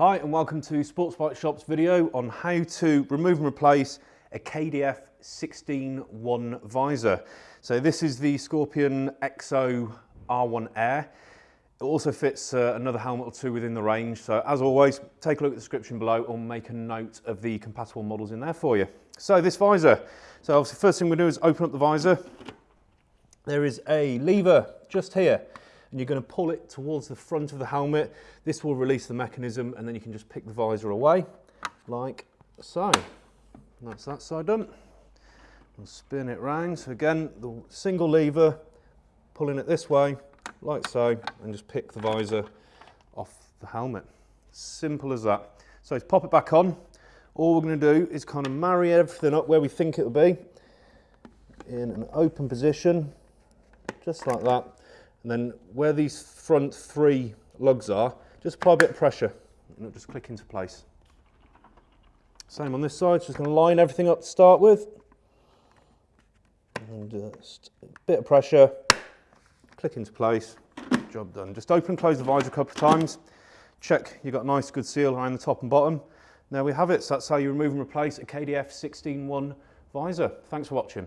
Hi and welcome to Sports Bike Shop's video on how to remove and replace a KDF 16-1 visor. So this is the Scorpion EXO R1 Air. It also fits uh, another helmet or two within the range. So as always, take a look at the description below or make a note of the compatible models in there for you. So this visor. So obviously first thing we do is open up the visor. There is a lever just here and you're going to pull it towards the front of the helmet. This will release the mechanism and then you can just pick the visor away like so. That's that side done. We'll spin it round. So again, the single lever, pulling it this way like so and just pick the visor off the helmet. Simple as that. So to pop it back on, all we're going to do is kind of marry everything up where we think it will be in an open position, just like that. And then where these front three lugs are, just apply a bit of pressure and it'll just click into place. Same on this side, just gonna line everything up to start with. And just a bit of pressure, click into place, job done. Just open and close the visor a couple of times. Check you've got a nice good seal around the top and bottom. There we have it, so that's how you remove and replace a KDF 16-1 visor. Thanks for watching.